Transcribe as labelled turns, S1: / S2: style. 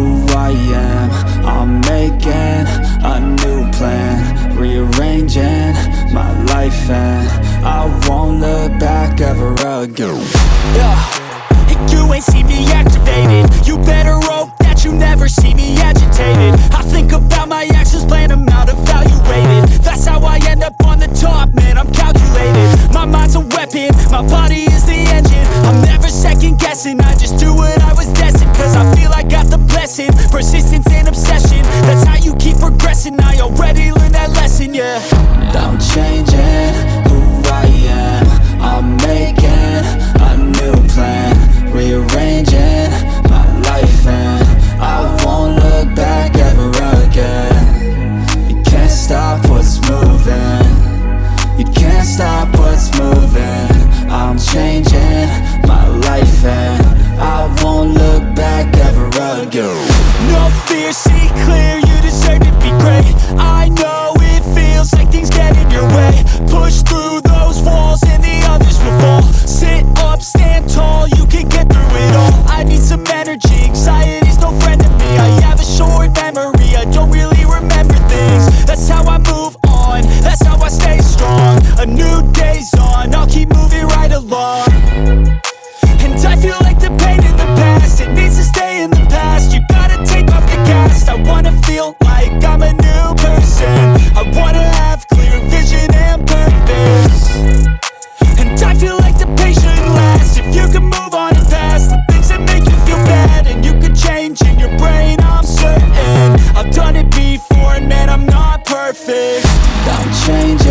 S1: am. I'm making a new plan Rearranging my life and I won't look back ever again. Yeah, you ain't see me activated. You better hope that you never see me agitated. I think about my actions, plan them out, evaluated That's how I end up on the top, man, I'm calculated. My mind's a weapon, my body is the engine. I'm never second guessing, I just do what I was destined Cause I feel I the blessing, persistence and obsession. That's how you keep progressing, I already learned that lesson, yeah. I'm changing who I am. I'm making a new plan. Rearranging my life and I won't look back ever again. You can't stop what's moving. You can't stop what's moving. I'm changing my life and I won't look back ever again No fear, see clear, I'm a new person. I wanna have clear vision and purpose. And I feel like the patient lasts If you can move on and past The things that make you feel bad And you can change in your brain, I'm certain. I've done it before and man, I'm not perfect. I'm changing